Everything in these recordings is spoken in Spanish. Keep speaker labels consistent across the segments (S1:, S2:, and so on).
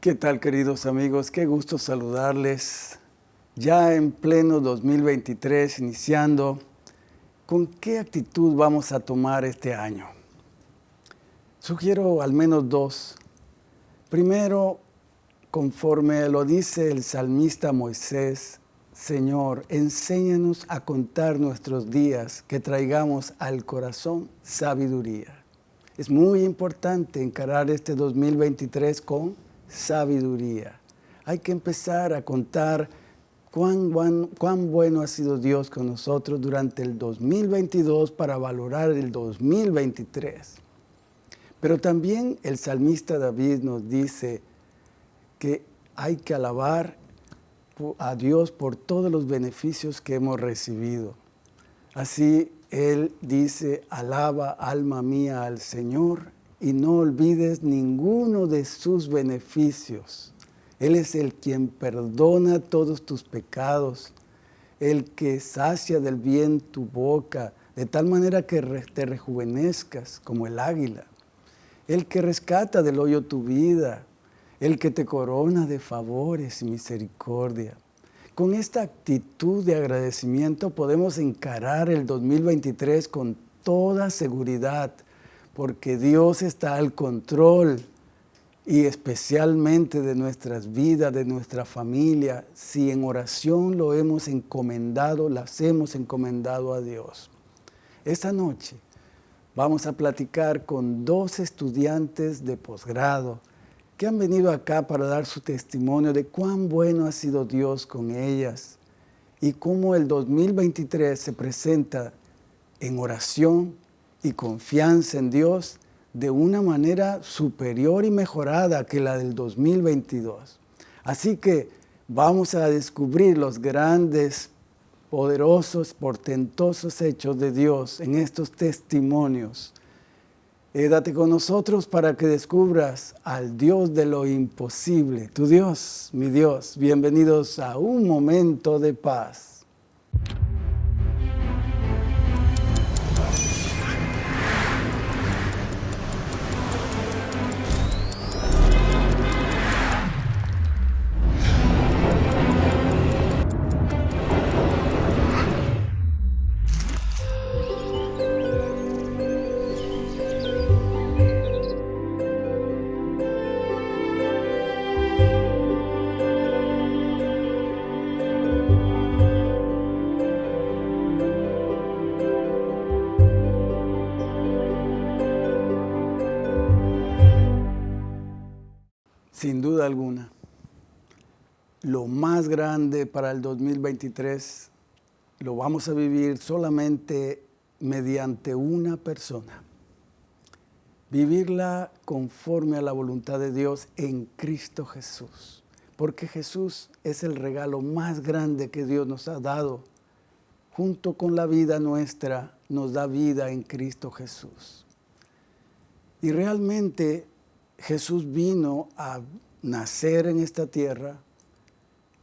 S1: ¿Qué tal queridos amigos? Qué gusto saludarles. Ya en pleno 2023, iniciando, ¿con qué actitud vamos a tomar este año? Sugiero al menos dos. Primero, conforme lo dice el salmista Moisés, Señor, enséñanos a contar nuestros días, que traigamos al corazón sabiduría. Es muy importante encarar este 2023 con sabiduría. Hay que empezar a contar cuán, cuán, bueno ha sido Dios con nosotros durante el 2022 para valorar el 2023. Pero también el salmista David nos dice que hay que alabar a Dios por todos los beneficios que hemos recibido. Así él dice, alaba alma mía al Señor y no olvides ninguno de sus beneficios. Él es el quien perdona todos tus pecados, el que sacia del bien tu boca, de tal manera que te rejuvenezcas como el águila, el que rescata del hoyo tu vida, el que te corona de favores y misericordia. Con esta actitud de agradecimiento podemos encarar el 2023 con toda seguridad, porque Dios está al control y especialmente de nuestras vidas, de nuestra familia, si en oración lo hemos encomendado, las hemos encomendado a Dios. Esta noche vamos a platicar con dos estudiantes de posgrado que han venido acá para dar su testimonio de cuán bueno ha sido Dios con ellas y cómo el 2023 se presenta en oración y confianza en Dios de una manera superior y mejorada que la del 2022. Así que vamos a descubrir los grandes, poderosos, portentosos hechos de Dios en estos testimonios. Quédate con nosotros para que descubras al Dios de lo imposible, tu Dios, mi Dios. Bienvenidos a un momento de paz. Grande para el 2023 lo vamos a vivir solamente mediante una persona. Vivirla conforme a la voluntad de Dios en Cristo Jesús. Porque Jesús es el regalo más grande que Dios nos ha dado. Junto con la vida nuestra, nos da vida en Cristo Jesús. Y realmente Jesús vino a nacer en esta tierra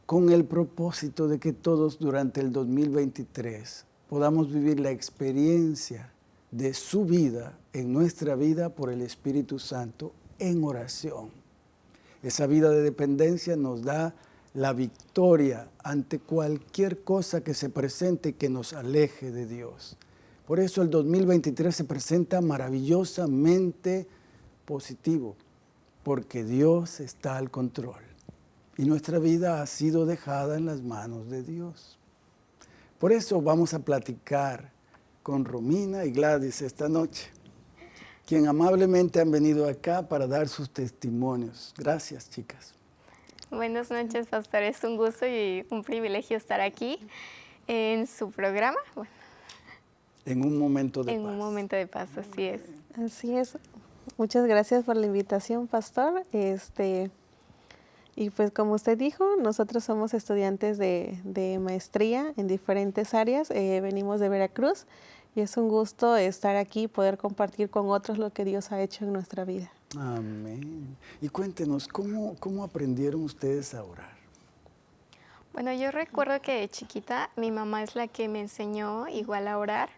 S1: con el propósito de que todos durante el 2023 podamos vivir la experiencia de su vida en nuestra vida por el Espíritu Santo en oración. Esa vida de dependencia nos da la victoria ante cualquier cosa que se presente que nos aleje de Dios. Por eso el 2023 se presenta maravillosamente positivo porque Dios está al control y nuestra vida ha sido dejada en las manos de Dios. Por eso vamos a platicar con Romina y Gladys esta noche, quien amablemente han venido acá para dar sus testimonios. Gracias, chicas.
S2: Buenas noches, pastor. Es un gusto y un privilegio estar aquí en su programa.
S1: en un momento de
S2: paz.
S1: En
S2: un momento de paz, así es.
S3: Así es. Muchas gracias por la invitación, pastor. Este, y pues como usted dijo, nosotros somos estudiantes de, maestría en diferentes áreas. Eh, venimos de Veracruz y es un gusto estar aquí y poder compartir con otros lo que Dios ha hecho en nuestra vida.
S1: Amén. Y cuéntenos, ¿cómo, cómo aprendieron ustedes a orar?
S2: Bueno, yo recuerdo que de chiquita mi mamá es la que me enseñó igual a orar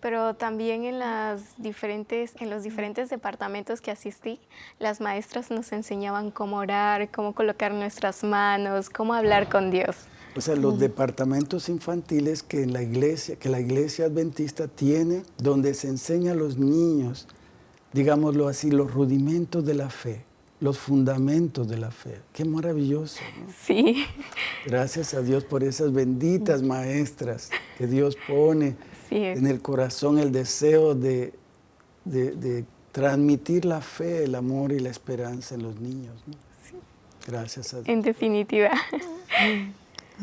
S2: pero también en, las diferentes, en los diferentes departamentos que asistí, las maestras nos enseñaban cómo orar, cómo colocar nuestras manos, cómo hablar con Dios.
S1: O sea, los departamentos infantiles que la iglesia, que la iglesia adventista tiene, donde se enseña a los niños, digámoslo así, los rudimentos de la fe, los fundamentos de la fe. Qué maravilloso.
S2: Sí.
S1: Gracias a Dios por esas benditas maestras que Dios pone en el corazón el deseo de, transmitir la fe, el amor y la esperanza en los niños. Gracias a Dios.
S2: En definitiva.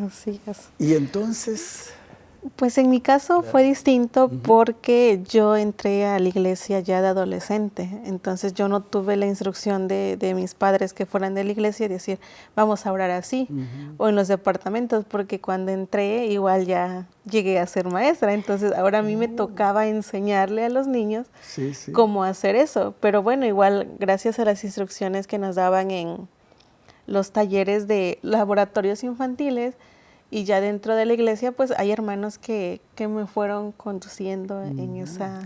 S3: Así es.
S1: Y entonces...
S3: Pues en mi caso fue distinto porque yo entré a la iglesia ya de adolescente, entonces yo no tuve la instrucción de, mis padres que fueran de la iglesia y decir, vamos a orar así, o en los departamentos, porque cuando entré igual ya llegué a ser maestra, entonces ahora a mí me oh. tocaba enseñarle a los niños cómo hacer eso, pero bueno, igual gracias a las instrucciones que nos daban en los talleres de laboratorios infantiles, y ya dentro de la iglesia, pues hay hermanos que, me fueron conduciendo en mm, esa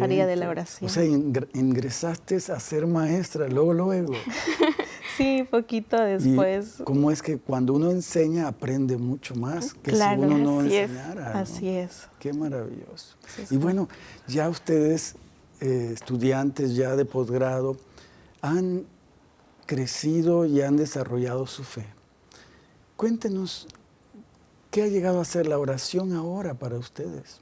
S3: área de la oración.
S1: O sea, ingresaste a ser maestra, luego, luego.
S3: sí, poquito después.
S1: ¿Cómo es que cuando uno enseña aprende mucho más que si uno no enseñara?
S3: Así es.
S1: Qué maravilloso. y bueno, ya ustedes, eh, estudiantes ya de posgrado, han crecido y han desarrollado su fe. Cuéntenos ¿Qué ha llegado a ser la oración ahora para ustedes?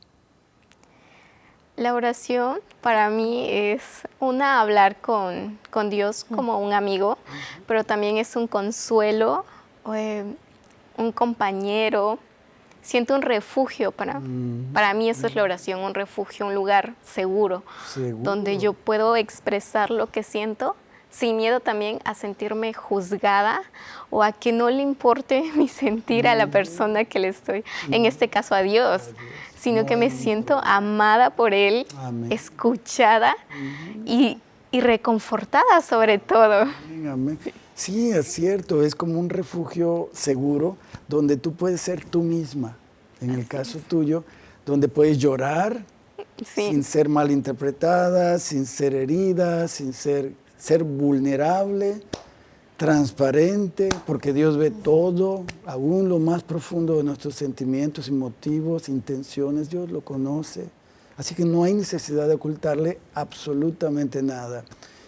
S2: La oración para mí es una hablar con, Dios como un amigo, pero también es un consuelo, eh, un compañero. Siento un refugio para, para mí eso es la oración, un refugio, un lugar seguro, donde yo puedo expresar lo que siento sin miedo también a sentirme juzgada o a que no le importe mi sentir a la persona que le estoy, en este caso a Dios, sino que me siento amada por Él, escuchada y, reconfortada sobre todo.
S1: Sí, es cierto, es como un refugio seguro donde tú puedes ser tú misma, en el caso tuyo, donde puedes llorar sin ser malinterpretada, sin ser herida, sin ser ser vulnerable, transparente, porque Dios ve todo, aún lo más profundo de nuestros sentimientos y motivos, intenciones, Dios lo conoce. Así que no hay necesidad de ocultarle absolutamente nada.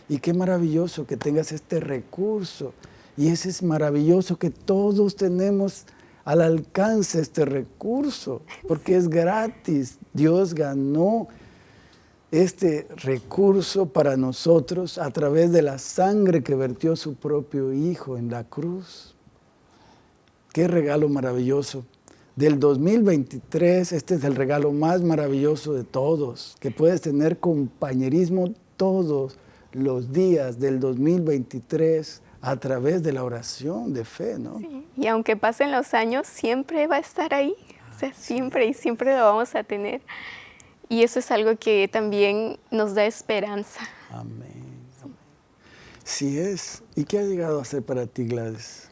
S1: Y qué maravilloso que tengas este recurso. Y ese es maravilloso que todos tenemos al alcance este recurso, porque es gratis. Dios ganó este recurso para nosotros a través de la sangre que vertió su propio Hijo en la cruz. Qué regalo maravilloso. Del 2023, este es el regalo más maravilloso de todos, que puedes tener compañerismo todos los días del 2023 a través de la oración de fe, ¿no?
S2: Y aunque pasen los años, siempre va a estar ahí, o sea, siempre y siempre lo vamos a tener. Y eso es algo que también nos da esperanza.
S1: Amén. Sí es. ¿Y qué ha llegado a ser para ti, Gladys?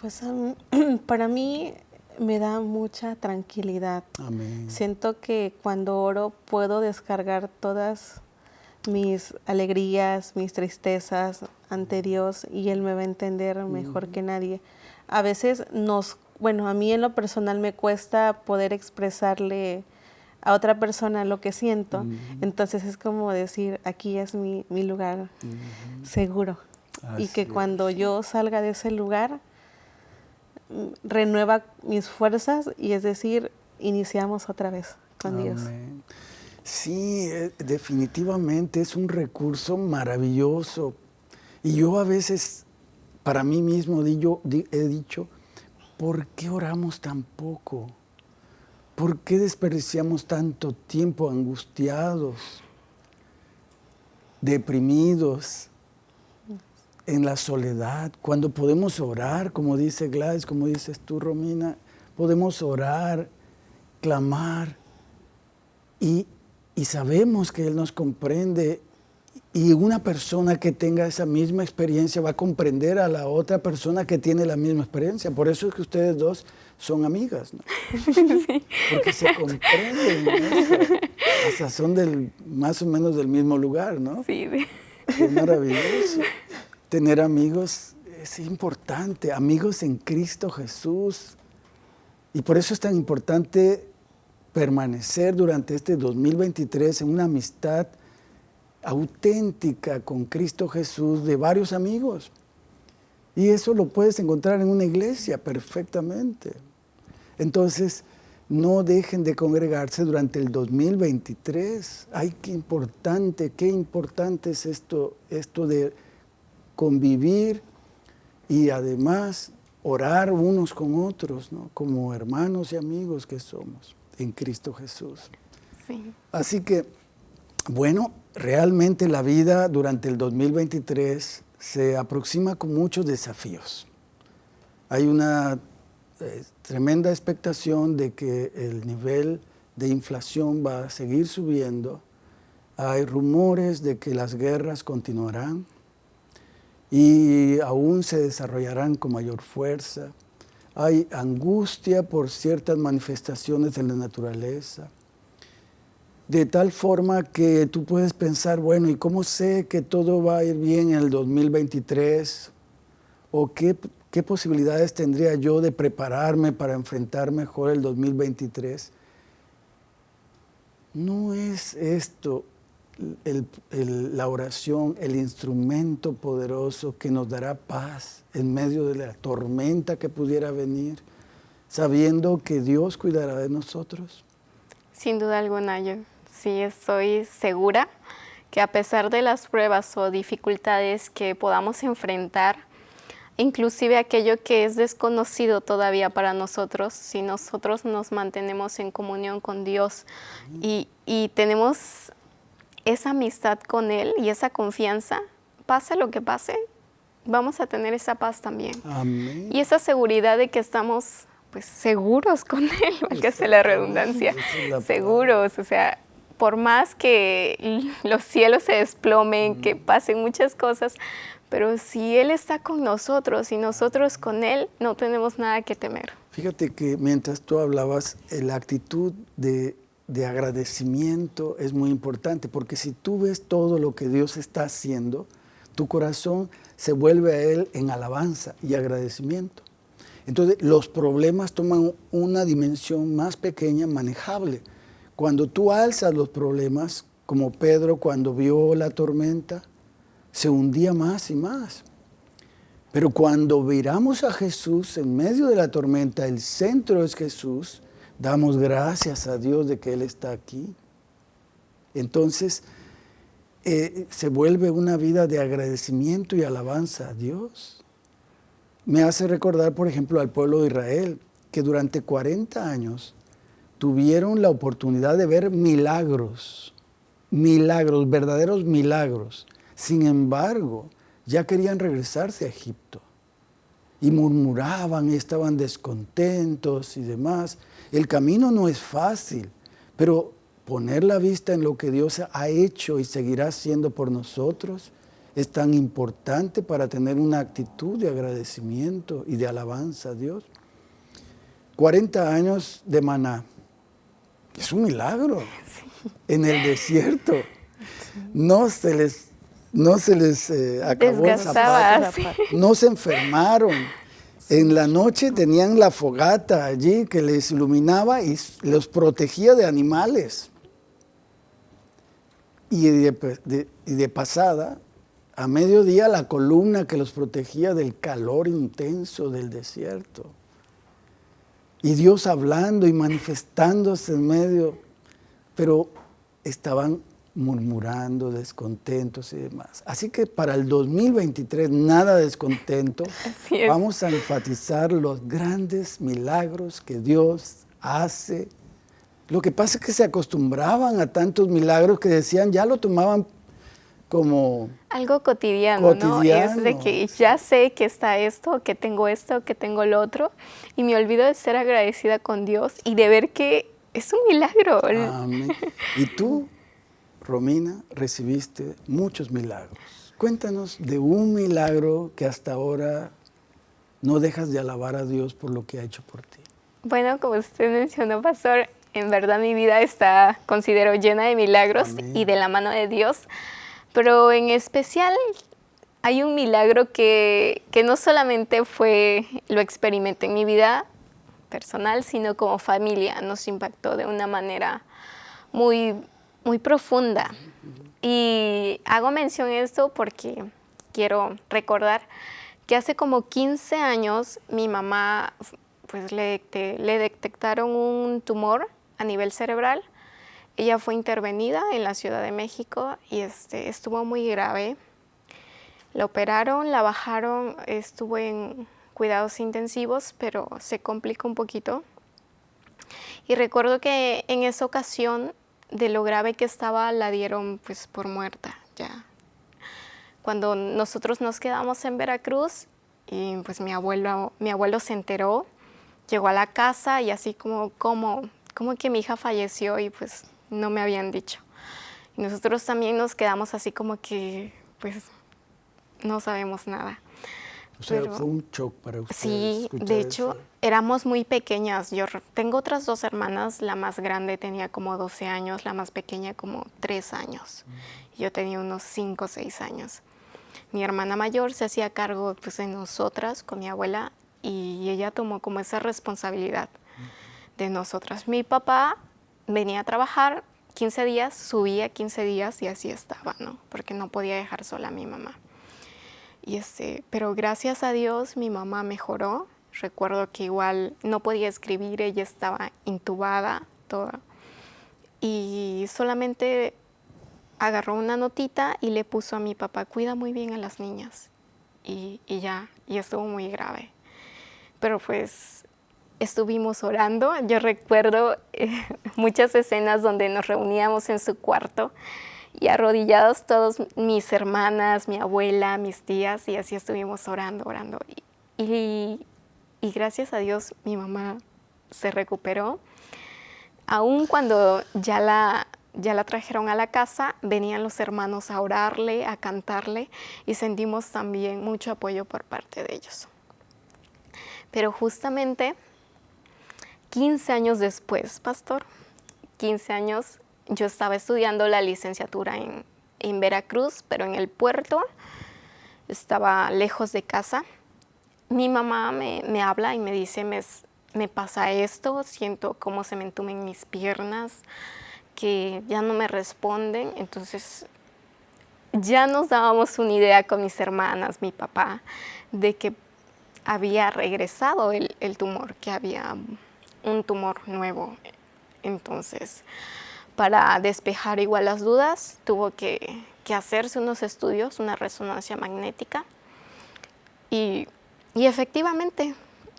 S3: Pues para mí me da mucha tranquilidad.
S1: Amén.
S3: Siento que cuando oro puedo descargar todas mis alegrías, mis tristezas ante Dios y Él me va a entender mejor que nadie. A veces nos, bueno, a mí en lo personal me cuesta poder expresarle a otra persona lo que siento. Entonces es como decir, aquí es mi, lugar seguro. y que cuando yo salga de ese lugar, mm, renueva mis fuerzas y es decir, iniciamos otra vez con Dios.
S1: Sí, eh, definitivamente es un recurso maravilloso. Y yo a veces, para mí mismo, he dicho, ¿por qué oramos tan poco? ¿Por qué desperdiciamos tanto tiempo angustiados, deprimidos, en la soledad, cuando podemos orar, como dice Gladys, como dices tú, Romina, podemos orar, clamar y, y sabemos que Él nos comprende y una persona que tenga esa misma experiencia va a comprender a la otra persona que tiene la misma experiencia. Por eso es que ustedes dos son amigas, ¿no? Porque se comprenden. Hasta son del, más o menos del mismo lugar, ¿no?
S2: Sí.
S1: Qué maravilloso. Tener amigos es importante, amigos en Cristo Jesús. Y por eso es tan importante permanecer durante este 2023 en una amistad auténtica con Cristo Jesús de varios amigos. Y eso lo puedes encontrar en una iglesia perfectamente. Entonces, no dejen de congregarse durante el 2023. Ay, qué importante, qué importante es esto, esto de convivir y además orar unos con otros, ¿no? como hermanos y amigos que somos en Cristo Jesús. Así que, bueno, realmente la vida durante el 2023 se aproxima con muchos desafíos. Hay una eh, tremenda expectación de que el nivel de inflación va a seguir subiendo. Hay rumores de que las guerras continuarán y aún se desarrollarán con mayor fuerza. Hay angustia por ciertas manifestaciones de la naturaleza. De tal forma que tú puedes pensar, bueno, ¿y cómo sé que todo va a ir bien en el 2023? ¿O qué, posibilidades tendría yo de prepararme para enfrentar mejor el 2023? No es esto la oración, el instrumento poderoso que nos dará paz en medio de la tormenta que pudiera venir, sabiendo que Dios cuidará de nosotros?
S2: Sin duda alguna, yo sí estoy segura que a pesar de las pruebas o dificultades que podamos enfrentar, inclusive aquello que es desconocido todavía para nosotros, si nosotros nos mantenemos en comunión con Dios y, y tenemos esa amistad con Él y esa confianza, pase lo que pase, vamos a tener esa paz también. Y esa seguridad de que estamos pues seguros con Él, que sea la redundancia, seguros, o sea, por más que los cielos se desplomen, que pasen muchas cosas, pero si Él está con nosotros y nosotros con Él, no tenemos nada que temer.
S1: Fíjate que mientras tú hablabas, eh, la actitud de de agradecimiento es muy importante, porque si tú ves todo lo que Dios está haciendo, tu corazón se vuelve a Él en alabanza y agradecimiento. Entonces los problemas toman una dimensión más pequeña, manejable. Cuando tú alzas los problemas, como Pedro cuando vio la tormenta, se hundía más y más. Pero cuando miramos a Jesús en medio de la tormenta, el centro es Jesús, Damos gracias a Dios de que Él está aquí. Entonces, eh, se vuelve una vida de agradecimiento y alabanza a Dios. Me hace recordar, por ejemplo, al pueblo de Israel, que durante 40 años tuvieron la oportunidad de ver milagros, milagros, verdaderos milagros. Sin embargo, ya querían regresarse a Egipto y murmuraban y estaban descontentos y demás. El camino no es fácil, pero poner la vista en lo que Dios ha hecho y seguirá haciendo por nosotros es tan importante para tener una actitud de agradecimiento y de alabanza a Dios. 40 años de maná, es un milagro en el desierto. No se les, no se les eh, acabó el zapato, no se enfermaron, en la noche tenían la fogata allí que les iluminaba y los protegía de animales. Y de, pasada, a mediodía la columna que los protegía del calor intenso del desierto. Y Dios hablando y manifestándose en medio, pero estaban murmurando, descontentos y demás. Así que para el 2023, nada descontento. Vamos a enfatizar los grandes milagros que Dios hace. Lo que pasa es que se acostumbraban a tantos milagros que decían, ya lo tomaban como...
S2: Algo cotidiano, ¿no? Es de que ya sé que está esto, que tengo esto, que tengo lo otro, y me olvido de ser agradecida con Dios y de ver que es un milagro.
S1: Amén. ¿Y tú? Romina, recibiste muchos milagros. Cuéntanos de un milagro que hasta ahora no dejas de alabar a Dios por lo que ha hecho por ti.
S2: Bueno, como usted mencionó, pastor, En verdad mi vida está, considero, llena de milagros y de la mano de Dios. Pero en especial hay un milagro que, que no solamente fue, lo experimenté en mi vida personal, sino como familia. Nos impactó de una manera muy, muy profunda. Y hago mención de esto porque quiero recordar que hace como 15 años mi mamá pues le, le detectaron un tumor a nivel cerebral. Ella fue intervenida en la Ciudad de México y este, estuvo muy grave. La operaron, la bajaron, estuvo en cuidados intensivos, pero se complicó un poquito. Y recuerdo que en esa ocasión, de lo grave que estaba, la dieron pues por muerta ya cuando nosotros nos quedamos en Veracruz y pues mi abuelo, mi abuelo se enteró, llegó a la casa y así como, como, como que mi hija falleció y pues no me habían dicho. Y nosotros también nos quedamos así como que pues no sabemos nada.
S1: O sea, fue un shock para ustedes.
S2: Sí, de hecho, éramos muy pequeñas. Yo tengo otras dos hermanas, la más grande tenía como 12 años, la más pequeña como 3 años. Mm. Yo tenía unos 5 o 6 años mi hermana mayor se hacía cargo pues, de nosotras con mi abuela y ella tomó como esa responsabilidad de nosotras. Mi papá venía a trabajar 15 días, subía 15 días y así estaba, ¿no? Porque no podía dejar sola a mi mamá. Y este, pero gracias a Dios mi mamá mejoró. Recuerdo que igual no podía escribir, ella estaba intubada toda. Y solamente agarró una notita y le puso a mi papá, cuida muy bien a las niñas. Y, ya, y estuvo muy grave. Pero pues estuvimos orando. Yo recuerdo eh, muchas escenas donde nos reuníamos en su cuarto y arrodillados todos mis hermanas, mi abuela, mis tías, y así estuvimos orando, orando. Y, y gracias a Dios mi mamá se recuperó. Aún cuando ya la, ya la trajeron a la casa, venían los hermanos a orarle, a cantarle y sentimos también mucho apoyo por parte de ellos. Pero justamente 15 años después, pastor, 15 años, yo estaba estudiando la licenciatura en, Veracruz, pero en el puerto, estaba lejos de casa. Mi mamá me, habla y me dice, me, me pasa esto, siento cómo se me entumen mis piernas, que ya no me responden, entonces ya nos dábamos una idea con mis hermanas, mi papá, de que había regresado el, tumor, que había un tumor nuevo. Entonces, para despejar igual las dudas, tuvo que, hacerse unos estudios, una resonancia magnética, y, y, efectivamente,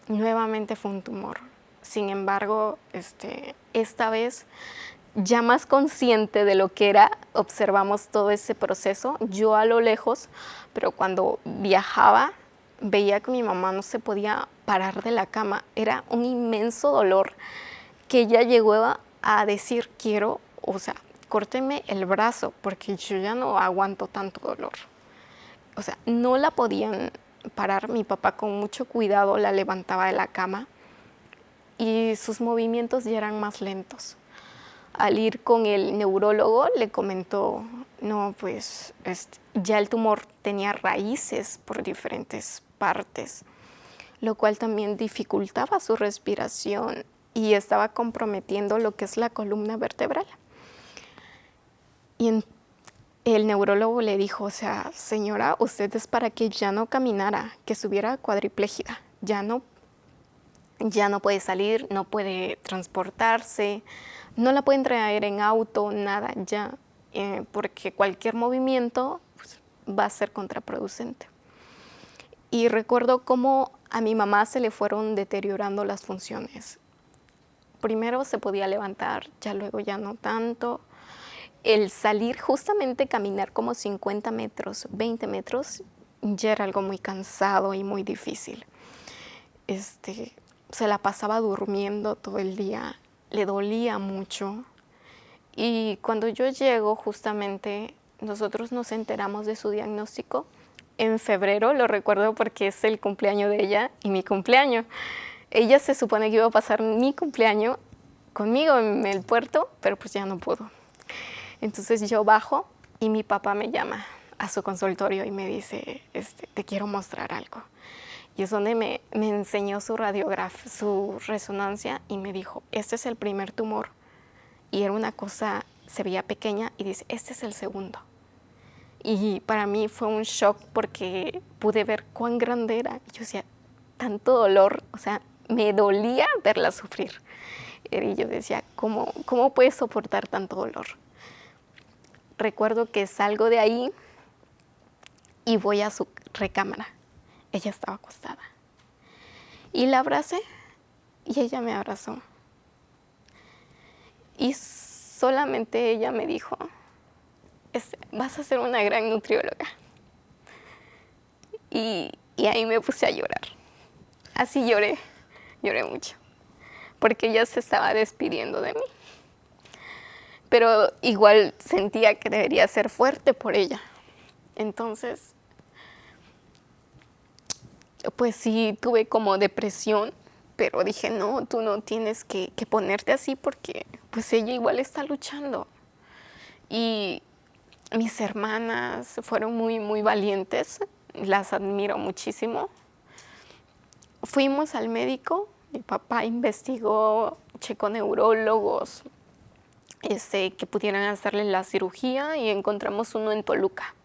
S2: nuevamente fue un tumor. Sin embargo, este, esta vez ya más consciente de lo que era, observamos todo ese proceso, yo a lo lejos, pero cuando viajaba veía que mi mamá no se podía parar de la cama, era un inmenso dolor que ella llegó a, decir, quiero, o sea, córteme el brazo porque yo ya no aguanto tanto dolor. O sea, no la podían parar, mi papá con mucho cuidado la levantaba de la cama y sus movimientos ya eran más lentos al ir con el neurólogo le comentó, no, pues ya el tumor tenía raíces por diferentes partes, lo cual también dificultaba su respiración y estaba comprometiendo lo que es la columna vertebral. Y el neurólogo le dijo, o sea, señora, usted es para que ya no caminara, que estuviera cuadriplégida, ya no, ya no puede salir, no puede transportarse, no la pueden traer en auto, nada ya, eh, porque cualquier movimiento pues, va a ser contraproducente. Y recuerdo cómo a mi mamá se le fueron deteriorando las funciones. Primero se podía levantar, ya luego ya no tanto. El salir justamente caminar como 50 metros, 20 metros, ya era algo muy cansado y muy difícil. Este, se la pasaba durmiendo todo el día le dolía mucho. Y cuando yo llego, justamente, nosotros nos enteramos de su diagnóstico en febrero, lo recuerdo porque es el cumpleaños de ella y mi cumpleaños. Ella se supone que iba a pasar mi cumpleaños conmigo en el puerto, pero pues ya no pudo. Entonces yo bajo y mi papá me llama a su consultorio y me dice, este, te quiero mostrar algo. Y es donde me, me enseñó su radiografía, su resonancia y me dijo, este es el primer tumor. Y era una cosa, se veía pequeña y dice, este es el segundo. Y para mí fue un shock porque pude ver cuán grande era. Y yo decía, tanto dolor, o sea, me dolía verla sufrir. Y yo decía, ¿cómo, cómo puedes soportar tanto dolor? Recuerdo que salgo de ahí y voy a su recámara. Ella estaba acostada. Y la abracé y ella me abrazó. Y solamente ella me dijo, vas a ser una gran nutrióloga. Y, y ahí me puse a llorar. Así lloré, lloré mucho, porque ella se estaba despidiendo de mí. Pero igual sentía que debería ser fuerte por ella. Entonces, pues sí, tuve como depresión, pero dije, no, tú no tienes que, que ponerte así porque pues ella igual está luchando. Y mis hermanas fueron muy, muy valientes, las admiro muchísimo. Fuimos al médico, mi papá investigó, checó neurólogos este, que pudieran hacerle la cirugía y encontramos uno en Toluca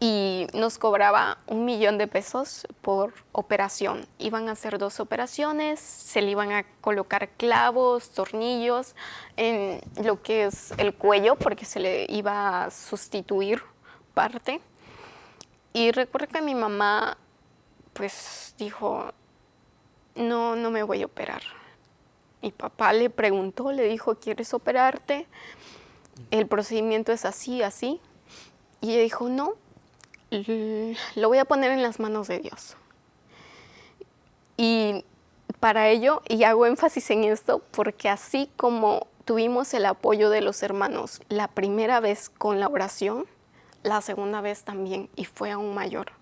S2: y nos cobraba un millón de pesos por operación. Iban a hacer dos operaciones, se le iban a colocar clavos, tornillos en lo que es el cuello porque se le iba a sustituir parte. Y recuerdo que mi mamá pues dijo, no, no me voy a operar. Mi papá le preguntó, le dijo, ¿quieres operarte? El procedimiento es así, así. Y ella dijo, no, lo voy a poner en las manos de Dios. Y para ello, y hago énfasis en esto, porque así como tuvimos el apoyo de los hermanos la primera vez con la oración, la segunda vez también, y fue aún mayor.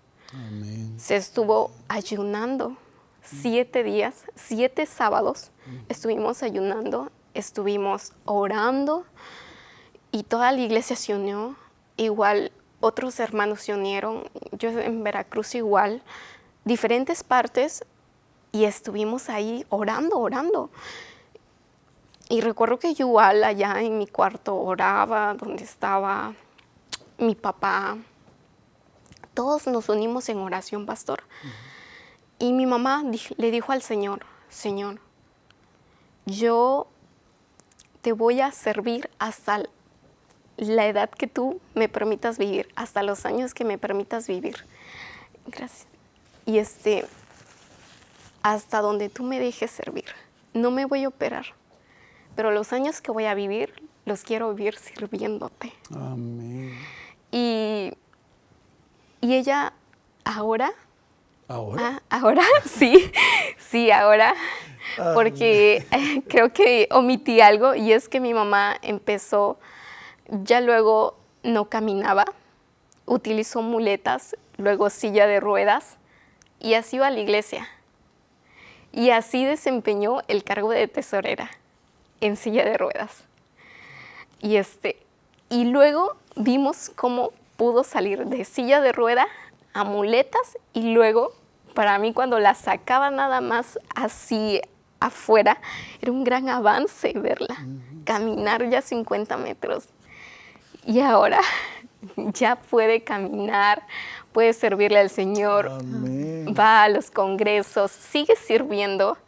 S2: Se estuvo ayunando siete días, siete sábados, estuvimos ayunando, estuvimos orando, y toda la iglesia se unió. Igual otros hermanos se unieron, yo en Veracruz igual, diferentes partes, y estuvimos ahí orando, orando. Y recuerdo que yo igual allá en mi cuarto oraba, donde estaba mi papá. Todos nos unimos en oración, pastor. Y mi mamá le dijo al Señor, Señor, yo te voy a servir hasta la edad que tú me permitas vivir, hasta los años que me permitas vivir. Gracias. Y este, hasta donde tú me dejes servir. No me voy a operar, pero los años que voy a vivir, los quiero vivir sirviéndote.
S1: Amén.
S2: Y, y ella ahora...
S1: ¿Ahora?
S2: Ah, ahora, sí, sí, ahora. Porque creo que omití algo y es que mi mamá empezó ya luego no caminaba, utilizó muletas, luego silla de ruedas y así iba a la iglesia. Y así desempeñó el cargo de tesorera en silla de ruedas. Y, este, y luego vimos cómo pudo salir de silla de rueda a muletas y luego, para mí cuando la sacaba nada más así afuera, era un gran avance verla, caminar ya 50 metros y ahora ya puede caminar, puede servirle al Señor, va a los congresos, sigue sirviendo.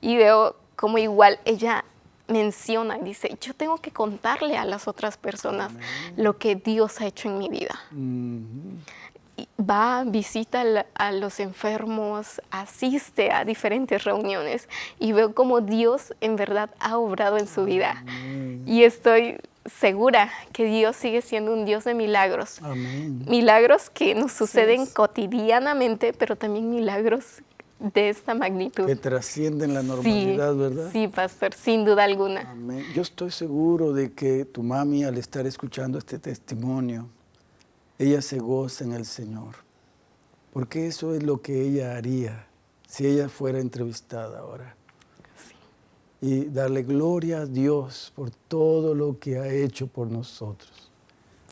S2: Y veo como igual ella menciona y dice, yo tengo que contarle a las otras personas lo que Dios ha hecho en mi vida. Va, visita a los enfermos, asiste a diferentes reuniones y veo como Dios en verdad ha obrado en su vida. Y estoy segura que Dios sigue siendo un Dios de milagros. Milagros que nos suceden cotidianamente, pero también milagros de esta magnitud.
S1: Que trascienden la normalidad, ¿verdad?
S2: Sí, pastor, sin duda alguna.
S1: Yo estoy seguro de que tu mami, al estar escuchando este testimonio, ella se goza en el Señor. Porque eso es lo que ella haría si ella fuera entrevistada ahora. Y darle gloria a Dios por todo lo que ha hecho por nosotros.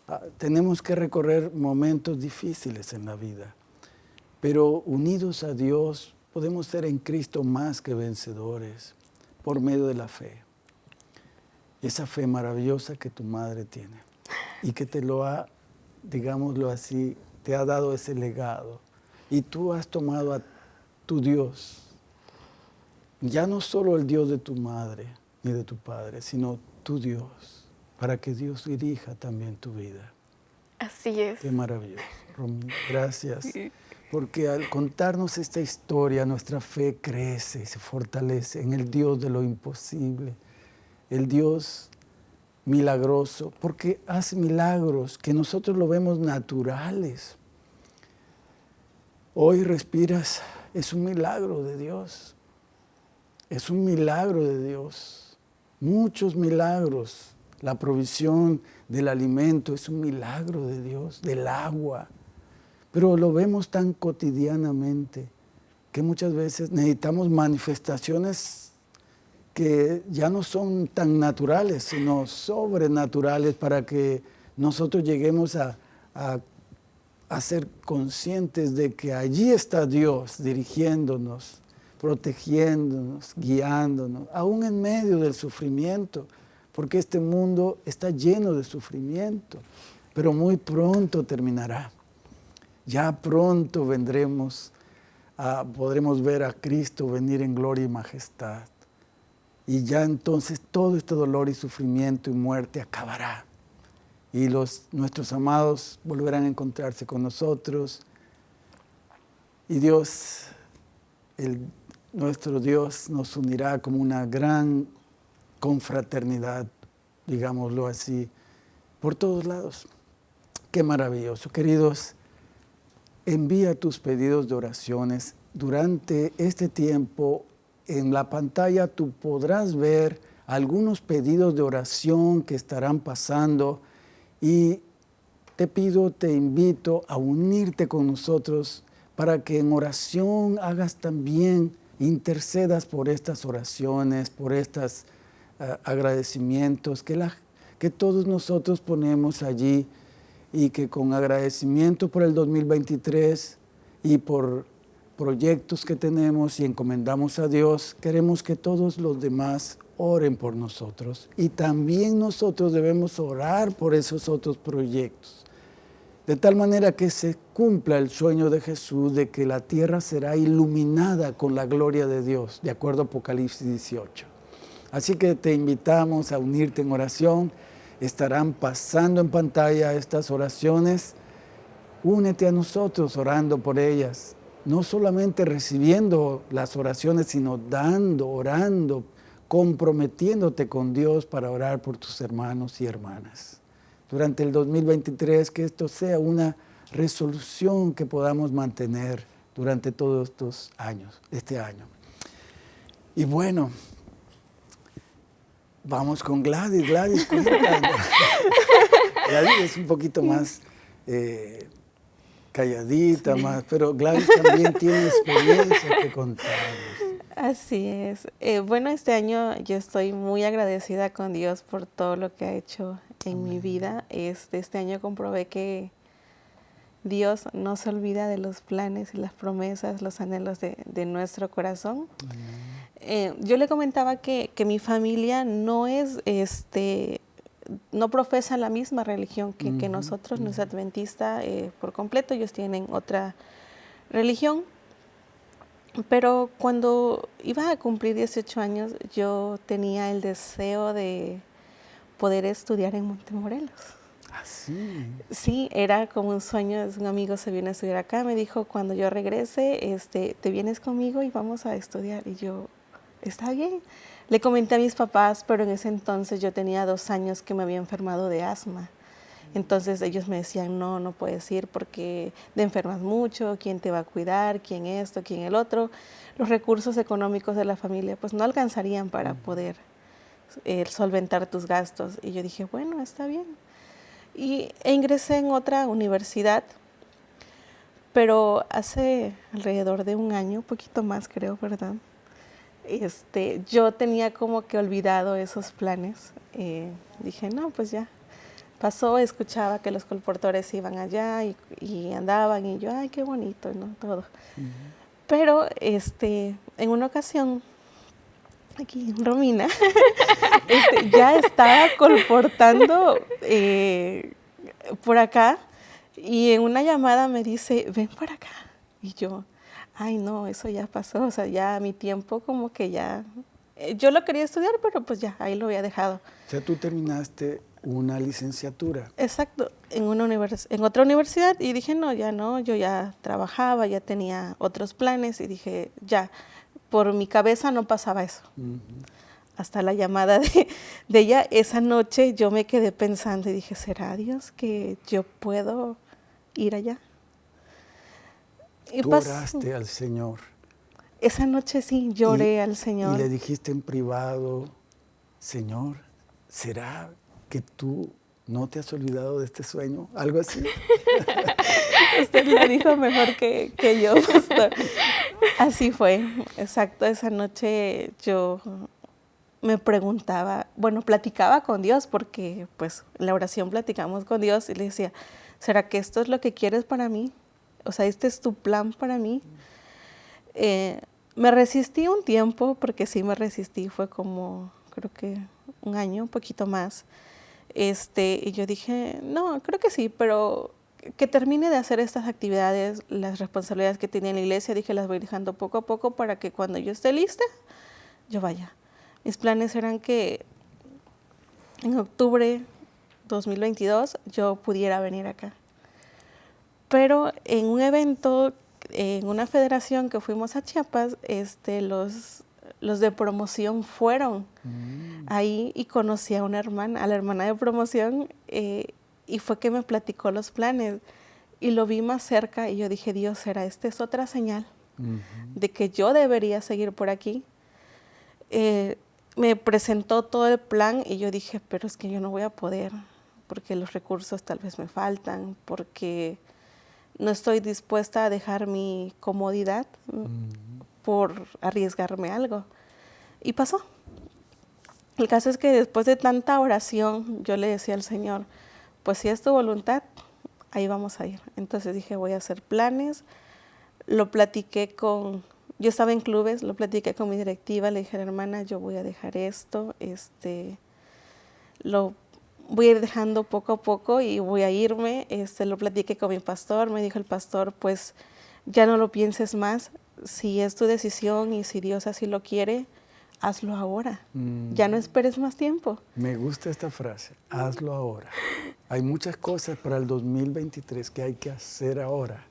S1: Ah, tenemos que recorrer momentos difíciles en la vida, pero unidos a Dios podemos ser en Cristo más que vencedores por medio de la fe. Esa fe maravillosa que tu madre tiene y que te lo ha, digámoslo así, te ha dado ese legado. Y tú has tomado a tu Dios, ya no solo el Dios de tu madre ni de tu padre, sino tu Dios, para que Dios dirija también tu vida.
S2: Así es.
S1: Qué maravilloso, Romina. Gracias. Porque al contarnos esta historia, nuestra fe crece y se fortalece en el Dios de lo imposible, el Dios milagroso, porque hace milagros que nosotros lo vemos naturales. Hoy respiras, es un milagro de Dios. Es un milagro de Dios. Muchos milagros. La provisión del alimento es un milagro de Dios, del agua. Pero lo vemos tan cotidianamente que muchas veces necesitamos manifestaciones que ya no son tan naturales, sino sobrenaturales para que nosotros lleguemos a, a ser conscientes de que allí está Dios dirigiéndonos, protegiéndonos, guiándonos, aún en medio del sufrimiento, porque este mundo está lleno de sufrimiento, pero muy pronto terminará. Ya pronto vendremos, a, podremos ver a Cristo venir en gloria y majestad. Y ya entonces todo este dolor y sufrimiento y muerte acabará. Y los, nuestros amados volverán a encontrarse con nosotros. Y Dios, el nuestro Dios nos unirá como una gran confraternidad, digámoslo así, por todos lados. Qué maravilloso. Queridos, envía tus pedidos de oraciones. Durante este tiempo, en la pantalla tú podrás ver algunos pedidos de oración que estarán pasando y te pido, te invito a unirte con nosotros para que en oración hagas también intercedas por estas oraciones, por estos eh, agradecimientos que, que todos nosotros ponemos allí y que con agradecimiento por el 2023 y por proyectos que tenemos y encomendamos a Dios, queremos que todos los demás oren por nosotros. Y también nosotros debemos orar por esos otros proyectos de tal manera que se cumpla el sueño de Jesús de que la tierra será iluminada con la gloria de Dios, de acuerdo a Apocalipsis 18. Así que te invitamos a unirte en oración, estarán pasando en pantalla estas oraciones, únete a nosotros orando por ellas, no solamente recibiendo las oraciones, sino dando, orando, comprometiéndote con Dios para orar por tus hermanos y hermanas durante el 2023, que esto sea una resolución que podamos mantener durante todos estos años, este año. Y bueno, vamos con Gladys. Gladys, Gladys es un poquito más eh, calladita, más, pero Gladys también tiene experiencia que contarnos.
S3: Así es. Eh, bueno, este año yo estoy muy agradecida con Dios por todo lo que ha hecho en mi vida. Este, este año comprobé que Dios no se olvida de los planes y las promesas, los anhelos de, nuestro corazón. Eh, yo le comentaba que, mi familia no es, este, no profesa la misma religión que, nosotros, no es adventista eh, por completo, ellos tienen otra religión. Pero cuando iba a cumplir 18 años, yo tenía el deseo de, poder estudiar en Montemorelos.
S1: ¿Ah, sí?
S3: Sí, era como un sueño. Un amigo se viene a estudiar acá, me dijo, cuando yo regrese, este, te vienes conmigo y vamos a estudiar. Y yo, está bien. Le comenté a mis papás, pero en ese entonces yo tenía dos años que me había enfermado de asma. Entonces ellos me decían, no, no puedes ir porque te enfermas mucho, quién te va a cuidar, quién esto, quién el otro. Los recursos económicos de la familia pues no alcanzarían para poder el solventar tus gastos. Y yo dije, bueno, está bien. Y e ingresé en otra universidad, pero hace alrededor de un año, un poquito más creo, ¿verdad? este, yo tenía como que olvidado esos planes. Eh, dije, no, pues ya, pasó, escuchaba que los colportores iban allá y, andaban y yo, ay, qué bonito, ¿no? Todo. Pero este, en una ocasión, aquí Romina, este, ya estaba colportando eh, por acá y en una llamada me dice, ven para acá. Y yo, ay no, eso ya pasó, o sea, ya mi tiempo como que ya, eh, yo lo quería estudiar, pero pues ya, ahí lo había dejado.
S1: O sea, tú terminaste una licenciatura.
S3: Exacto, en, una en otra universidad y dije, no, ya no, yo ya trabajaba, ya tenía otros planes y dije, ya, por mi cabeza no pasaba eso. Hasta la llamada de, de, ella, esa noche yo me quedé pensando y dije, ¿será Dios que yo puedo ir allá?
S1: Y Tú oraste al Señor.
S3: Esa noche sí, lloré al Señor.
S1: Y le dijiste en privado, Señor, ¿será que tú no te has olvidado de este sueño? ¿Algo así?
S3: Usted lo dijo mejor que, que yo, Así fue, exacto. Esa noche yo me preguntaba, bueno, platicaba con Dios, porque pues en la oración platicamos con Dios y le decía, ¿será que esto es lo que quieres para mí? O sea, este es tu plan para mí. Eh, me resistí un tiempo, porque sí me resistí, fue como, creo que un año, un poquito más. Este, y yo dije, no, creo que sí, pero que termine de hacer estas actividades, las responsabilidades que tenía en la iglesia, dije, las voy dejando poco a poco para que cuando yo esté lista, yo vaya. Mis planes eran que en octubre 2022 yo pudiera venir acá. Pero en un evento, en una federación que fuimos a Chiapas, este, los los de promoción fueron mm. ahí y conocí a una hermana, a la hermana de promoción, eh, y fue que me platicó los planes. Y lo vi más cerca y yo dije, Dios, ¿será esta es otra señal de que yo debería seguir por aquí? Eh, me presentó todo el plan y yo dije, pero es que yo no voy a poder, porque los recursos tal vez me faltan, porque no estoy dispuesta a dejar mi comodidad por arriesgarme algo. Y pasó. El caso es que después de tanta oración, yo le decía al Señor, pues si es tu voluntad, ahí vamos a ir. Entonces dije, voy a hacer planes. Lo platiqué con, yo estaba en clubes, lo platiqué con mi directiva, le dije, hermana, yo voy a dejar esto, este, lo voy a ir dejando poco a poco y voy a irme. Este, lo platiqué con mi pastor, me dijo el pastor, pues ya no lo pienses más, si es tu decisión y si Dios así lo quiere, hazlo ahora. Ya no mm. esperes más tiempo.
S1: Me gusta esta frase, hazlo ahora. Hay muchas cosas para el 2023 que hay que hacer ahora.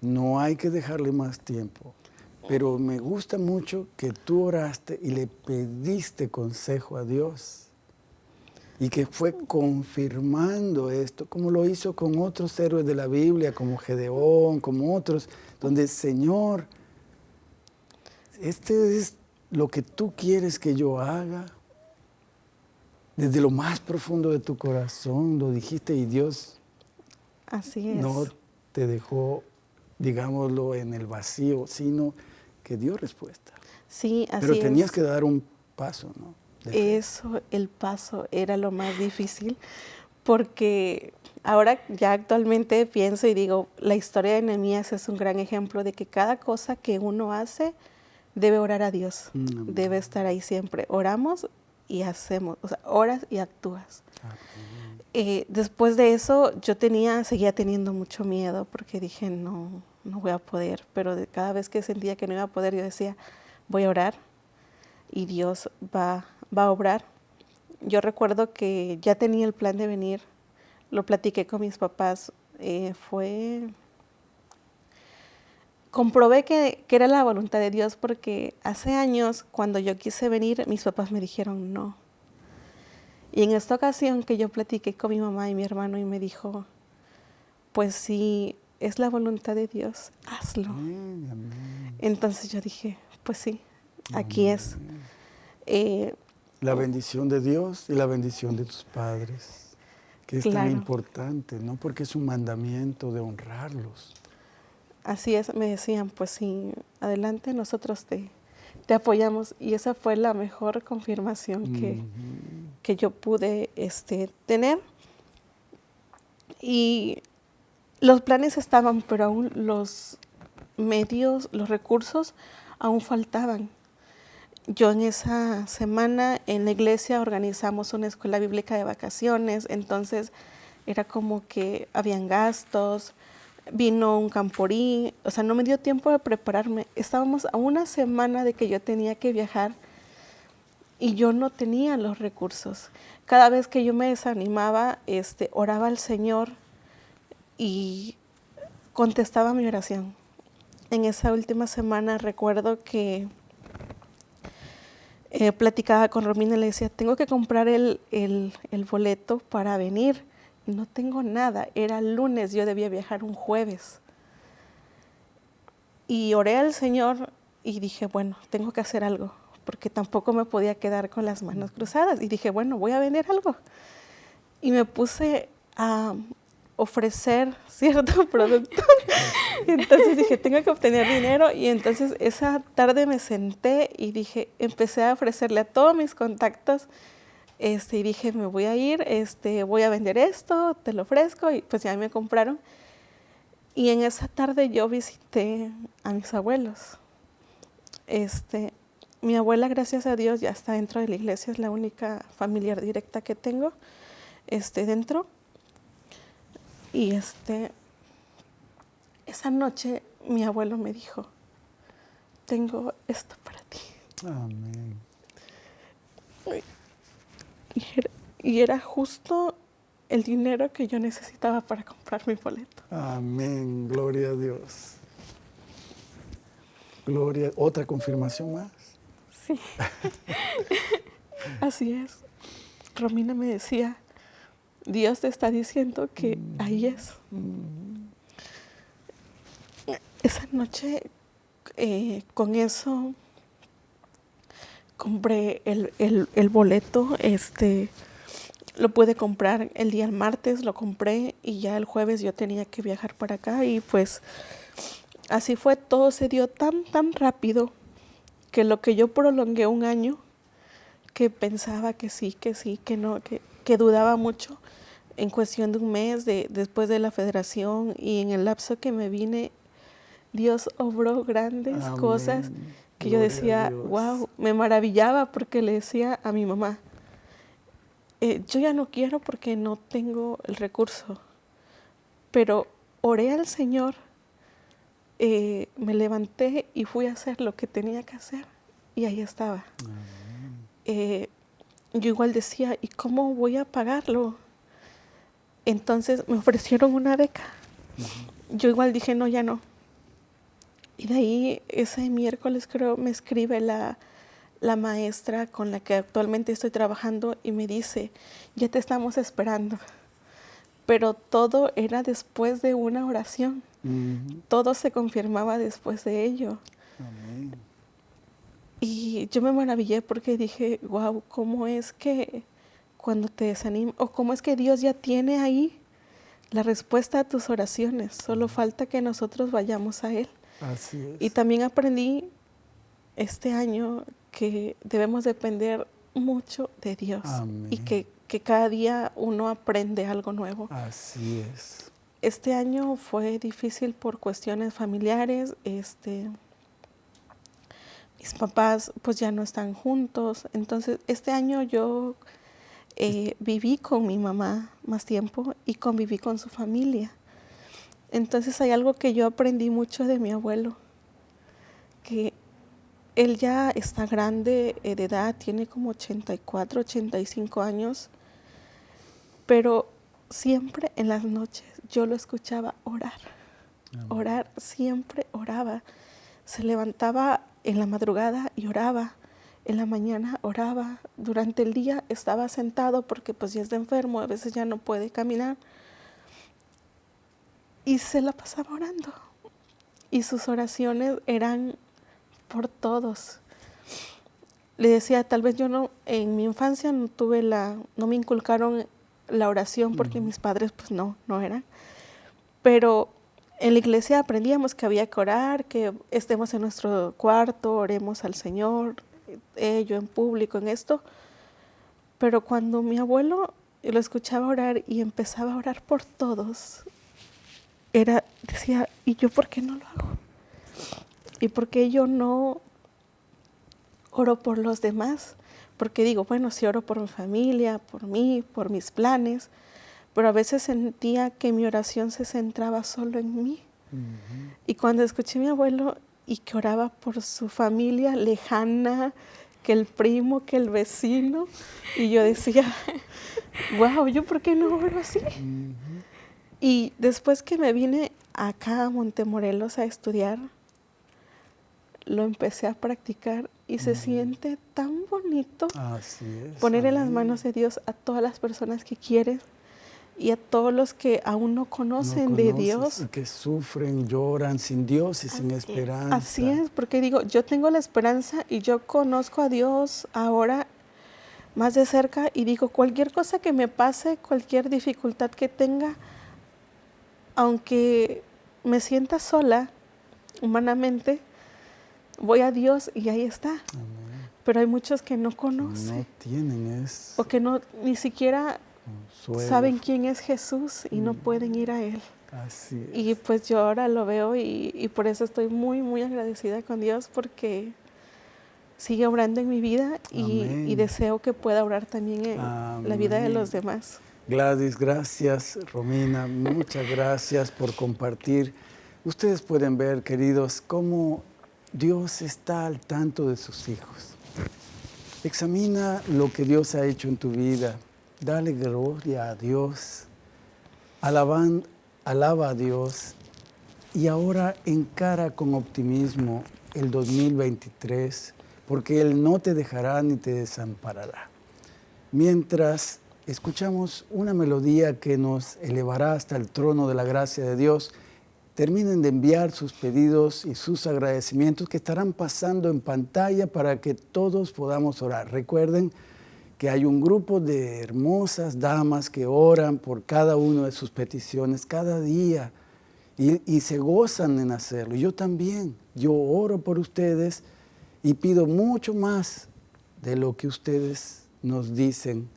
S1: No hay que dejarle más tiempo. Pero me gusta mucho que tú oraste y le pediste consejo a Dios. Y que fue confirmando esto, como lo hizo con otros héroes de la Biblia, como Gedeón, como otros donde, Señor, este es lo que tú quieres que yo haga. Desde lo más profundo de tu corazón lo dijiste y Dios
S3: Así es.
S1: no te dejó, digámoslo, en el vacío, sino que dio respuesta.
S3: Sí, así
S1: Pero tenías que dar un paso, ¿no?
S3: Eso, el paso era lo más difícil, porque ahora ya actualmente pienso y digo, la historia de Nehemías es un gran ejemplo de que cada cosa que uno hace debe orar a Dios, mm, debe estar ahí siempre. Oramos y hacemos, o sea, oras y actúas. Eh, después de eso yo tenía, seguía teniendo mucho miedo porque dije, no, no voy a poder, pero cada vez que sentía que no iba a poder, yo decía, voy a orar y Dios va, va a obrar. Yo recuerdo que ya tenía el plan de venir lo platiqué con mis papás, eh, fue... Comprobé que, que, era la voluntad de Dios porque hace años, cuando yo quise venir, mis papás me dijeron no. Y en esta ocasión que yo platiqué con mi mamá y mi hermano y me dijo, pues si es la voluntad de Dios, hazlo. Entonces yo dije, pues sí, aquí es.
S1: Eh, la bendición de Dios y la bendición de tus padres que es tan importante, ¿no? Porque es un mandamiento de honrarlos.
S3: Así es, me decían, pues sí, adelante nosotros te, te apoyamos. Y esa fue la mejor confirmación que, que yo pude este, tener. Y los planes estaban, pero aún los medios, los recursos aún faltaban. Yo en esa semana en la iglesia organizamos una escuela bíblica de vacaciones, entonces era como que habían gastos, vino un camporí, o sea, no me dio tiempo de prepararme. Estábamos a una semana de que yo tenía que viajar y yo no tenía los recursos. Cada vez que yo me desanimaba, este, oraba al Señor y contestaba mi oración. En esa última semana recuerdo que eh, platicaba con Romina y le decía, tengo que comprar el, boleto para venir. No tengo nada, era lunes, yo debía viajar un jueves. Y oré al Señor y dije, bueno, tengo que hacer algo, porque tampoco me podía quedar con las manos cruzadas. Y dije, bueno, voy a vender algo. Y me puse a, ofrecer cierto producto. entonces dije, tengo que obtener dinero y entonces esa tarde me senté y dije, empecé a ofrecerle a todos mis contactos este, y dije, me voy a ir, este, voy a vender esto, te lo ofrezco y pues ya me compraron. Y en esa tarde yo visité a mis abuelos. Este, mi abuela, gracias a Dios, ya está dentro de la iglesia, es la única familiar directa que tengo este, dentro. Y este, esa noche mi abuelo me dijo, tengo esto para ti. Amén. Y era, justo el dinero que yo necesitaba para comprar mi boleto.
S1: Amén, gloria a Dios. Gloria, otra confirmación más.
S3: Sí. Así es. Romina me decía, Dios te está diciendo que ahí es. Esa noche, eh, con eso, compré el, boleto, este, lo pude comprar el día martes, lo compré y ya el jueves yo tenía que viajar para acá y pues así fue, todo se dio tan, tan rápido que lo que yo prolongué un año, que pensaba que sí, que sí, que no, que, que dudaba mucho, en cuestión de un mes de, después de la federación y en el lapso que me vine, Dios obró grandes cosas que yo decía, wow, me maravillaba porque le decía a mi mamá, eh, yo ya no quiero porque no tengo el recurso, pero oré al Señor, eh, me levanté y fui a hacer lo que tenía que hacer y ahí estaba. Eh, yo igual decía, ¿y cómo voy a pagarlo? Entonces me ofrecieron una beca. Yo igual dije, no, ya no. Y de ahí ese miércoles creo me escribe la, la maestra con la que actualmente estoy trabajando y me dice, ya te estamos esperando. Pero todo era después de una oración. Todo se confirmaba después de ello. Y yo me maravillé porque dije, wow, ¿cómo es que cuando te desanima, o cómo es que Dios ya tiene ahí la respuesta a tus oraciones, solo falta que nosotros vayamos a Él.
S1: Así es.
S3: Y también aprendí este año que debemos depender mucho de Dios y que, que, cada día uno aprende algo nuevo.
S1: Así es.
S3: Este año fue difícil por cuestiones familiares, este, mis papás pues ya no están juntos, entonces este año yo eh, viví con mi mamá más tiempo y conviví con su familia. Entonces hay algo que yo aprendí mucho de mi abuelo, que él ya está grande eh, de edad, tiene como 84, 85 años, pero siempre en las noches yo lo escuchaba orar, orar, siempre oraba. Se levantaba en la madrugada y oraba en la mañana oraba, durante el día estaba sentado porque pues ya está enfermo, a veces ya no puede caminar. Y se la pasaba orando. Y sus oraciones eran por todos. Le decía, tal vez yo no, en mi infancia no tuve la, no me inculcaron la oración porque mis padres pues no, no eran. Pero en la iglesia aprendíamos que había que orar, que estemos en nuestro cuarto, oremos al Señor, eh, yo en público, en esto. Pero cuando mi abuelo lo escuchaba orar y empezaba a orar por todos, era, decía, ¿y yo por qué no lo hago? ¿Y por qué yo no oro por los demás? Porque digo, bueno, si oro por mi familia, por mí, por mis planes, pero a veces sentía que mi oración se centraba solo en mí. Y cuando escuché a mi abuelo y que oraba por su familia lejana, que el primo, que el vecino, y yo decía, wow, ¿yo por qué no oro así? Y después que me vine acá a Montemorelos a estudiar, lo empecé a practicar y se siente tan bonito poner en las manos de Dios a todas las personas que quieres y a todos los que aún no conocen de Dios.
S1: Y que sufren, lloran sin Dios y sin esperanza.
S3: Así es, porque digo, yo tengo la esperanza y yo conozco a Dios ahora más de cerca y digo, cualquier cosa que me pase, cualquier dificultad que tenga, aunque me sienta sola humanamente, voy a Dios y ahí está. Pero hay muchos que no conocen.
S1: No tienen eso.
S3: O que no, ni siquiera saben quién es Jesús y no mm. pueden ir a Él.
S1: Así es.
S3: Y pues yo ahora lo veo y, por eso estoy muy, muy agradecida con Dios porque sigue obrando en mi vida y, deseo que pueda orar también en la vida de los demás.
S1: Gladys, gracias. Romina, muchas gracias por compartir. Ustedes pueden ver, queridos, cómo Dios está al tanto de sus hijos. Examina lo que Dios ha hecho en tu vida, Dale gloria a Dios. Alaban, alaba a Dios. Y ahora encara con optimismo el 2023, porque Él no te dejará ni te desamparará. Mientras escuchamos una melodía que nos elevará hasta el trono de la gracia de Dios, terminen de enviar sus pedidos y sus agradecimientos que estarán pasando en pantalla para que todos podamos orar. Recuerden, que hay un grupo de hermosas damas que oran por cada una de sus peticiones cada día y, se gozan en hacerlo. Yo también, yo oro por ustedes y pido mucho más de lo que ustedes nos dicen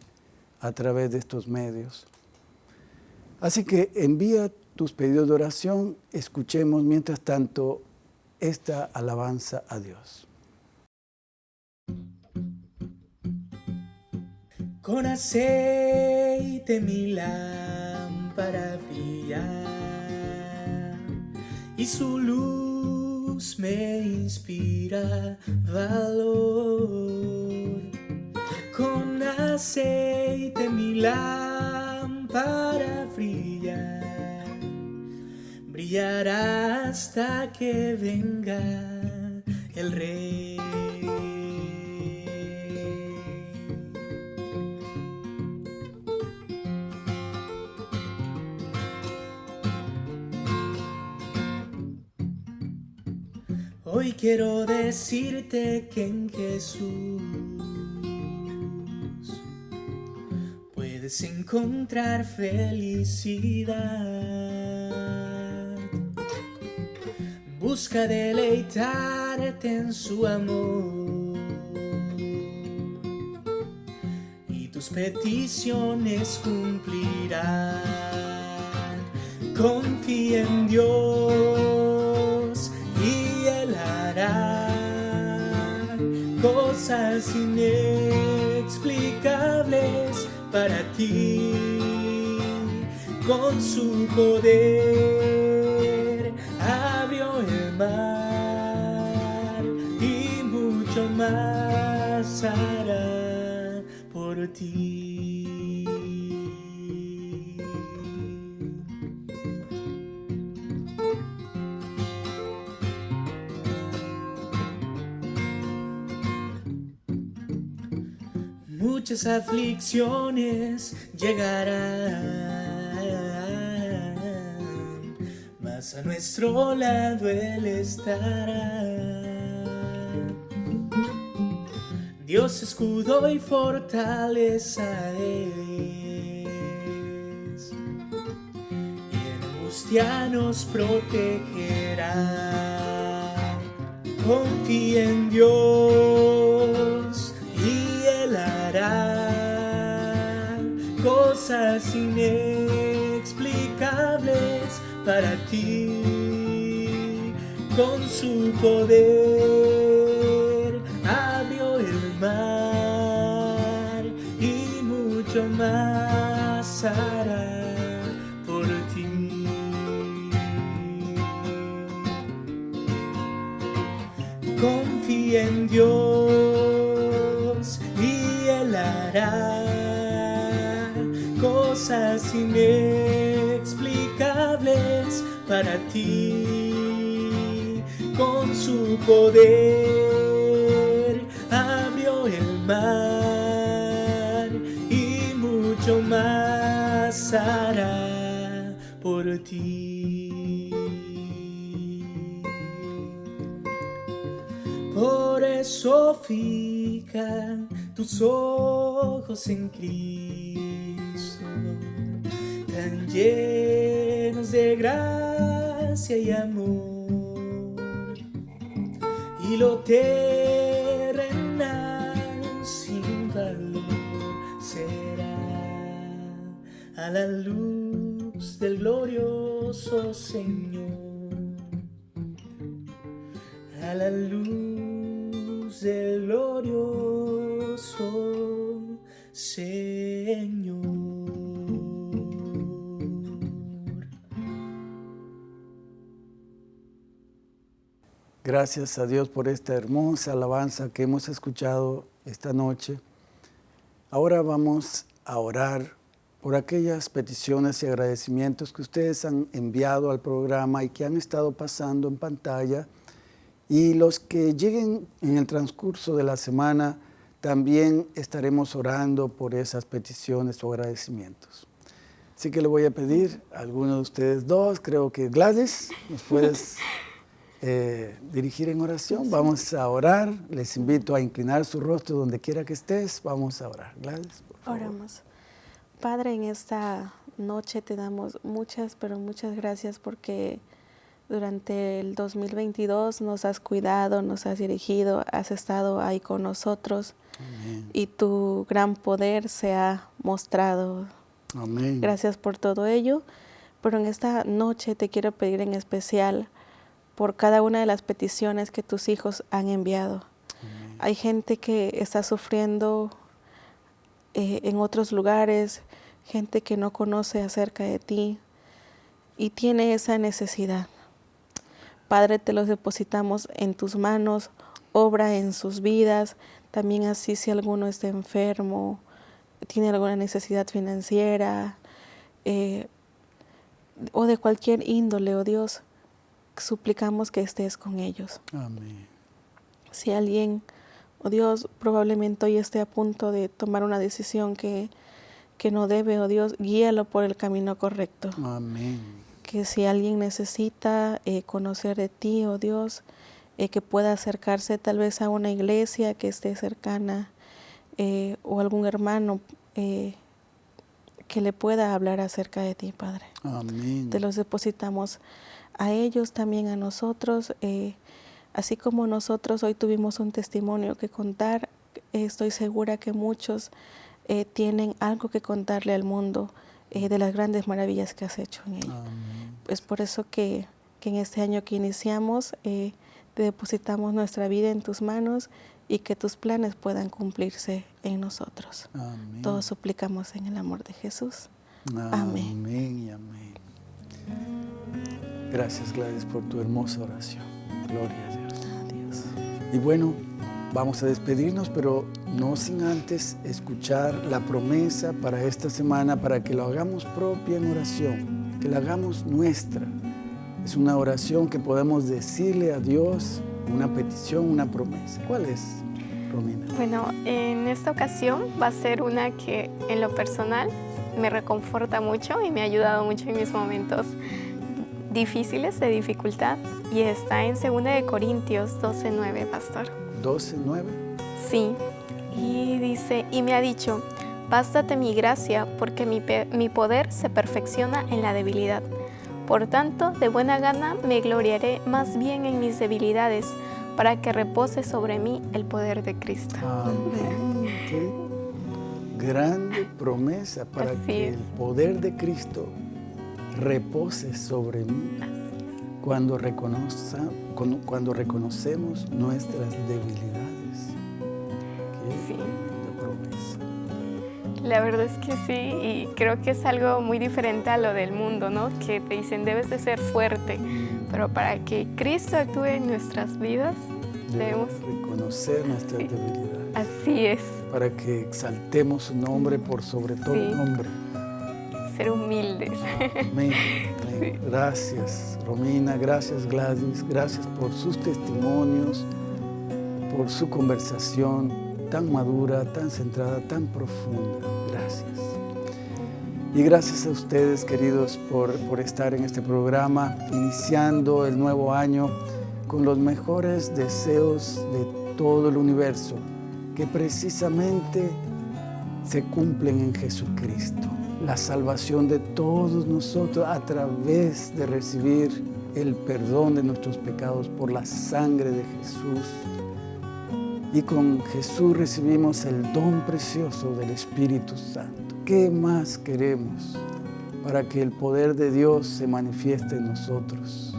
S1: a través de estos medios. Así que envía tus pedidos de oración, escuchemos mientras tanto esta alabanza a Dios.
S4: Con aceite mi lámpara brilla y su luz me inspira valor. Con aceite mi lámpara brilla, brillará hasta que venga el rey. Hoy quiero decirte que en Jesús puedes encontrar felicidad. Busca deleitarte en su amor y tus peticiones cumplirán. Confía en Dios cosas inexplicables para ti con su poder abrió el mar y mucho más hará por ti. Muchas aflicciones llegarán, mas a nuestro lado Él estará. Dios escudo y fortaleza es, y en angustia nos protegerá. Confía en Dios cosas inexplicables para ti con su poder abrió el mar y mucho más hará por ti. Confía en Dios cosas inexplicables para ti con su poder abrió el mar y mucho más hará por ti. Por eso fijan tus ojos en Cristo, llenos de gracia y amor, y lo terrenal sin valor será a la luz del glorioso Señor a la luz del glorioso Señor.
S1: Gracias a Dios por esta hermosa alabanza que hemos escuchado esta noche. Ahora vamos a orar por aquellas peticiones y agradecimientos que ustedes han enviado al programa y que han estado pasando en pantalla. Y los que lleguen en el transcurso de la semana, también estaremos orando por esas peticiones o agradecimientos. Así que le voy a pedir a alguno de ustedes dos, creo que Gladys, nos puedes eh, dirigir en oración. Vamos a orar. Les invito a inclinar su rostro donde quiera que estés. Vamos a orar. Gladys, por favor.
S3: Oramos. Padre, en esta noche te damos muchas, pero muchas gracias porque durante el 2022 nos has cuidado, nos has dirigido, has estado ahí con nosotros
S1: Amén.
S3: y tu gran poder se ha mostrado.
S1: Amén.
S3: Gracias por todo ello. Pero en esta noche te quiero pedir en especial por cada una de las peticiones que tus hijos han enviado.
S1: Amén.
S3: Hay gente que está sufriendo eh, en otros lugares, gente que no conoce acerca de ti y tiene esa necesidad. Padre, te los depositamos en tus manos, obra en sus vidas, también así si alguno está enfermo, tiene alguna necesidad financiera eh, o de cualquier índole, oh Dios, suplicamos que estés con ellos.
S1: Amén.
S3: Si alguien, oh Dios, probablemente hoy esté a punto de tomar una decisión que, que no debe, oh Dios, guíalo por el camino correcto.
S1: Amén.
S3: Que si alguien necesita eh, conocer de ti, oh Dios, eh, que pueda acercarse tal vez a una iglesia que esté cercana eh, o algún hermano que le pueda hablar acerca de ti, Padre.
S1: Amén.
S3: Te los depositamos a ellos, también a nosotros. eh, así como nosotros hoy tuvimos un testimonio que contar, eh, estoy segura que muchos eh, tienen algo que contarle al mundo eh, de las grandes maravillas que has hecho en.
S1: Amén.
S3: Es por eso que, que en este año que iniciamos, eh, te depositamos nuestra vida en tus manos y que tus planes puedan cumplirse en nosotros.
S1: Amén.
S3: Todos suplicamos en el amor de Jesús. Amén.
S1: Amén y amén. Gracias Gladys por tu hermosa oración. Gloria a Dios.
S3: Adiós.
S1: Y bueno, vamos a despedirnos, pero no sin antes escuchar la promesa para esta semana, para que lo hagamos propia en oración, que la hagamos nuestra. Es una oración que podemos decirle a Dios, una petición, una promesa. ¿Cuál es, Romina?
S2: Bueno, en esta ocasión va a ser una que en lo personal me reconforta mucho y me ha ayudado mucho en mis momentos difíciles de dificultad y está en 2 de Corintios 12:9, pastor.
S1: 12, 9.
S2: Sí, y dice, y me ha dicho, bástate mi gracia porque mi, mi poder se perfecciona en la debilidad. Por tanto, de buena gana me gloriaré más bien en mis debilidades, para que repose sobre mí el poder de Cristo.
S1: Amén. Qué grande promesa para
S2: Así
S1: que
S2: es.
S1: el poder de Cristo repose sobre mí cuando, reconoza, cuando, cuando reconocemos nuestras debilidades. Qué
S2: Sí.
S1: promesa.
S2: La verdad es que sí, y creo que es algo muy diferente a lo del mundo, ¿no? Que te dicen debes de ser fuerte, pero para que Cristo actúe en nuestras vidas, debemos...
S1: Debemos reconocer nuestras
S2: Sí.
S1: debilidades
S2: Así es,
S1: para que exaltemos su nombre por sobre todo
S2: Sí.
S1: nombre.
S2: Ser humildes.
S1: Amén. Amén. Gracias, Romina. Gracias, Gladys. Gracias por sus testimonios, por su conversación tan madura, tan centrada, tan profunda. Gracias. Y gracias a ustedes, queridos, por, por estar en este programa, iniciando el nuevo año con los mejores deseos de todo el universo, que precisamente se cumplen en Jesucristo. La salvación de todos nosotros a través de recibir el perdón de nuestros pecados por la sangre de Jesús. Y con Jesús recibimos el don precioso del Espíritu Santo. ¿Qué más queremos para que el poder de Dios se manifieste en nosotros?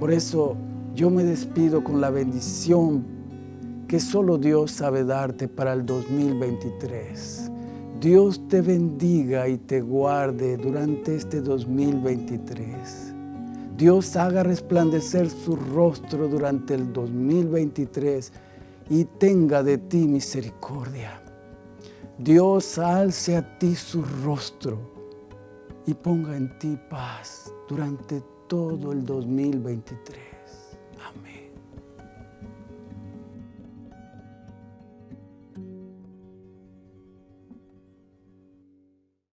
S1: Por eso yo me despido con la bendición que solo Dios sabe darte para el 2023. Dios te bendiga y te guarde durante este 2023. Dios haga resplandecer su rostro durante el 2023 y tenga de ti misericordia. Dios alce a ti su rostro y ponga en ti paz durante todo el 2023.